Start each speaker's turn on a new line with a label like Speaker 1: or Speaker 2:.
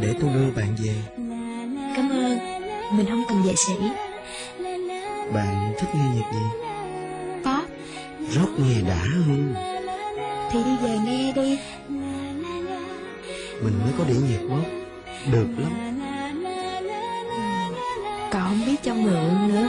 Speaker 1: Để tôi đưa bạn về
Speaker 2: Cảm ơn Mình không cần vệ sĩ
Speaker 1: Bạn thích nghe nhạc gì?
Speaker 2: có
Speaker 1: Rock nghe đã hơn
Speaker 2: Thì đi về nghe đi
Speaker 1: Mình mới có đĩa nhạc quốc Được lắm
Speaker 2: Còn không biết cho mượn nữa